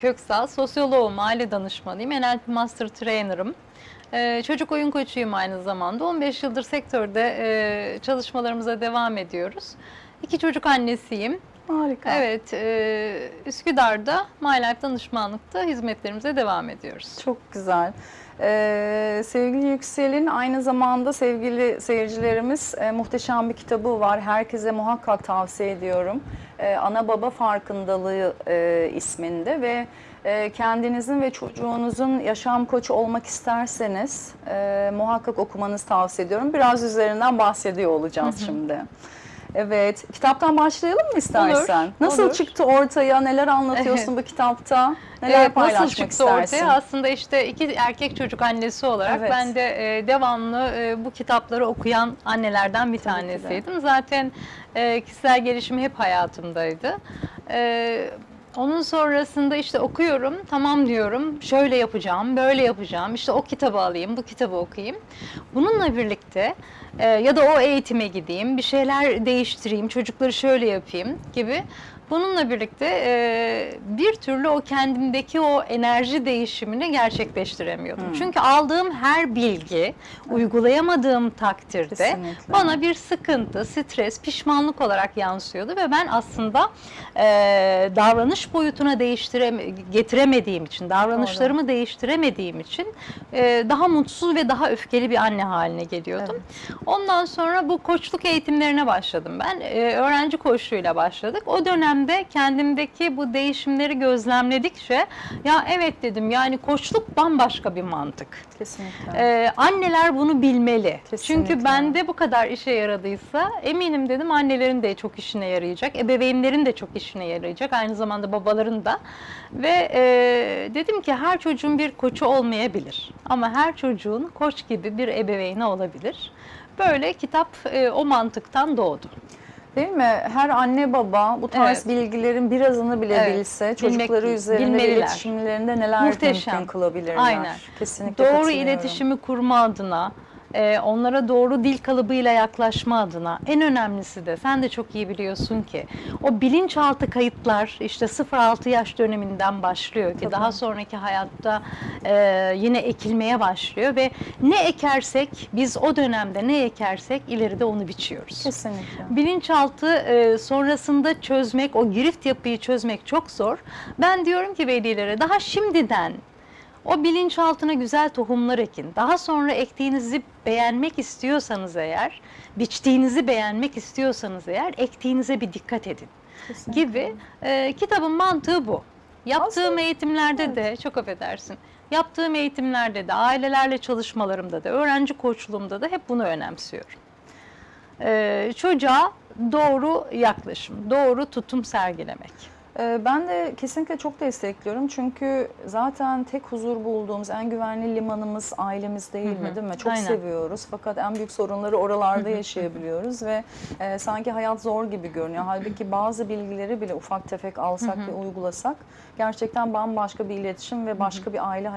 Köksal, sosyoloğum, aile danışmanıyım, NLP Master Trainer'ım. Ee, çocuk oyun koçuyum aynı zamanda. 15 yıldır sektörde e, çalışmalarımıza devam ediyoruz. İki çocuk annesiyim. Harika. Evet, e, Üsküdar'da My Life danışmanlıkta hizmetlerimize devam ediyoruz. Çok güzel. Ee, sevgili Yüksel'in aynı zamanda sevgili seyircilerimiz e, muhteşem bir kitabı var. Herkese muhakkak tavsiye ediyorum. Ee, Ana Baba Farkındalığı e, isminde ve e, kendinizin ve çocuğunuzun yaşam koçu olmak isterseniz e, muhakkak okumanızı tavsiye ediyorum. Biraz üzerinden bahsediyor olacağız şimdi. Evet, kitaptan başlayalım mı istersen? Olur, Nasıl olur. çıktı ortaya? Neler anlatıyorsun bu kitapta? Neler Evet, paylaşmak nasıl çıktı istersin? ortaya? Aslında işte iki erkek çocuk annesi olarak Evet. ben de e, devamlı e, bu kitapları okuyan annelerden bir Tabii tanesiydim. Zaten e, kişisel gelişim hep hayatımdaydı. E, onun sonrasında işte okuyorum, tamam diyorum, şöyle yapacağım, böyle yapacağım, işte o kitabı alayım, bu kitabı okuyayım. Bununla birlikte e, ya da o eğitime gideyim, bir şeyler değiştireyim, çocukları şöyle yapayım gibi. Bununla birlikte e, bir türlü o kendimdeki o enerji değişimini gerçekleştiremiyordum. Hmm. Çünkü aldığım her bilgi uygulayamadığım takdirde Kesinlikle. bana bir sıkıntı, stres, pişmanlık olarak yansıyordu ve ben aslında e, davranış boyutuna getiremediğim için, davranışlarımı değiştiremediğim için e, daha mutsuz ve daha öfkeli bir anne haline geliyordum. Ondan sonra bu koçluk eğitimlerine başladım ben. E, öğrenci koçluğuyla başladık. O dönemde kendimdeki bu değişimleri gözlemledikçe ya evet dedim yani koçluk bambaşka bir mantık. Kesinlikle. Ee, anneler bunu bilmeli. Kesinlikle. Çünkü bende bu kadar işe yaradıysa eminim dedim annelerin de çok işine yarayacak. Ebeveynlerin de çok işine yarayacak. Aynı zamanda babaların da. Ve e, dedim ki her çocuğun bir koçu olmayabilir. Ama her çocuğun koç gibi bir ebeveyni olabilir. Böyle kitap e, o mantıktan doğdu. Değil mi? Her anne baba bu tarz Evet. bilgileri birazını bile Evet. bilse Bilmek- çocukları üzerinde bilmeliler. iletişimlerinde neler Muhteşem. mümkün kılabilirler. Aynen. Kesinlikle doğru iletişimi kurma adına, e, onlara doğru dil kalıbıyla yaklaşma adına en önemlisi de sen de çok iyi biliyorsun ki o bilinçaltı kayıtlar işte 0-6 yaş döneminden başlıyor ki Tabii. daha sonraki hayatta e, yine ekilmeye başlıyor ve ne ekersek biz o dönemde ne ekersek ileride onu biçiyoruz. Kesinlikle. Bilinçaltı e, sonrasında çözmek, o girift yapıyı çözmek çok zor. Ben diyorum ki velilere daha şimdiden o bilinçaltına güzel tohumlar ekin. Daha sonra ektiğinizi beğenmek istiyorsanız eğer, biçtiğinizi beğenmek istiyorsanız eğer ektiğinize bir dikkat edin Kesinlikle. gibi. E, kitabın mantığı bu. Yaptığım Aslında- eğitimlerde de çok affedersin. Yaptığım eğitimlerde de, ailelerle çalışmalarımda da, öğrenci koçluğumda da hep bunu önemsiyorum. Ee, çocuğa doğru yaklaşım, doğru tutum sergilemek. Ee, Ben de kesinlikle çok destekliyorum çünkü zaten tek huzur bulduğumuz en güvenli limanımız ailemiz değil mi değil mi? Çok Aynen. seviyoruz fakat en büyük sorunları oralarda yaşayabiliyoruz ve e, sanki hayat zor gibi görünüyor. Halbuki bazı bilgileri bile ufak tefek alsak ve uygulasak gerçekten bambaşka bir iletişim ve başka bir aile hayatı